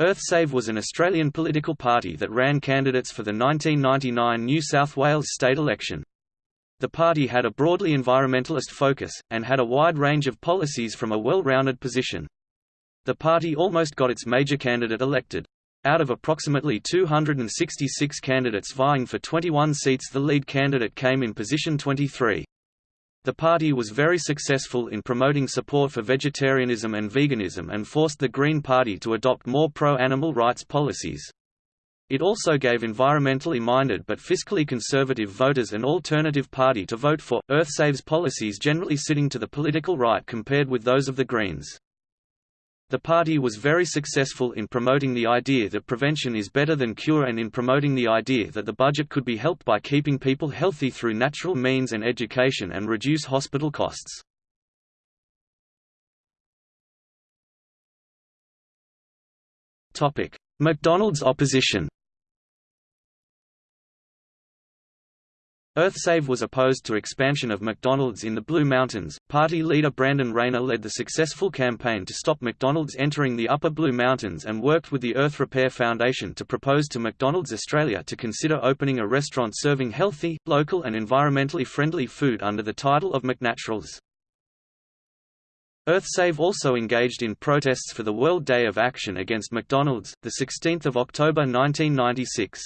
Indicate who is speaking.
Speaker 1: EarthSave was an Australian political party that ran candidates for the 1999 New South Wales state election. The party had a broadly environmentalist focus, and had a wide range of policies from a well-rounded position. The party almost got its major candidate elected. Out of approximately 266 candidates vying for 21 seats the lead candidate came in position 23. The party was very successful in promoting support for vegetarianism and veganism and forced the Green Party to adopt more pro-animal rights policies. It also gave environmentally minded but fiscally conservative voters an alternative party to vote for. EarthSave's policies generally sitting to the political right compared with those of the Greens. The party was very successful in promoting the idea that prevention is better than cure and in promoting the idea that the budget could be helped by keeping people healthy through natural means and education and reduce hospital costs. McDonald's opposition EarthSave was opposed to expansion of McDonald's in the Blue Mountains. Party leader Brandon Rayner led the successful campaign to stop McDonald's entering the Upper Blue Mountains and worked with the Earth Repair Foundation to propose to McDonald's Australia to consider opening a restaurant serving healthy, local and environmentally friendly food under the title of McNaturals. EarthSave also engaged in protests for the World Day of Action against McDonald's, 16 October 1996.